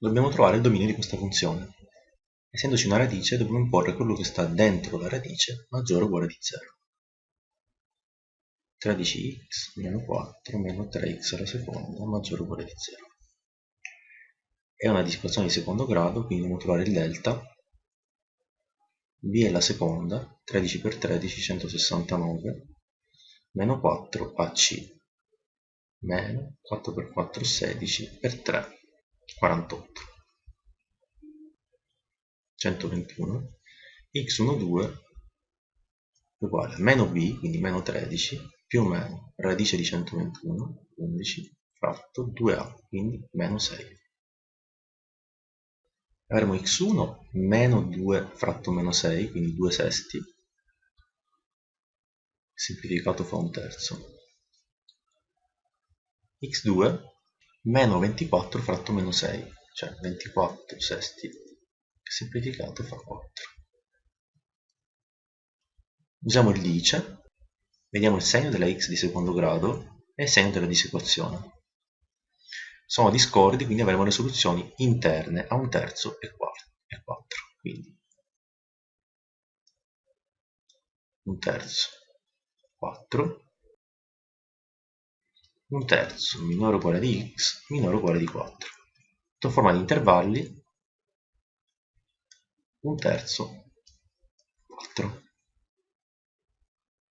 dobbiamo trovare il dominio di questa funzione. Essendoci una radice, dobbiamo imporre quello che sta dentro la radice maggiore o uguale di 0. 13x meno 4 meno 3x alla seconda maggiore o uguale di 0. È una dispersione di secondo grado, quindi dobbiamo trovare il delta. b è la seconda, 13 per 13, 169, meno 4 ac, meno 4 per 4, 16, per 3, 48. 121, x12 uguale a meno b, quindi meno 13, più o meno radice di 121, 11, fratto 2a, quindi meno 6. Avremo x1 meno 2 fratto meno 6, quindi 2 sesti, semplificato fa un terzo. x2 meno 24 fratto meno 6, cioè 24 sesti semplificato fa 4. Usiamo il lice, vediamo il segno della x di secondo grado e il segno della disequazione. Sono discordi, quindi avremo le soluzioni interne a un terzo e 4. Quindi un terzo 4, un terzo minore o uguale di x minore o uguale di 4. Sotto forma di intervalli un terzo 4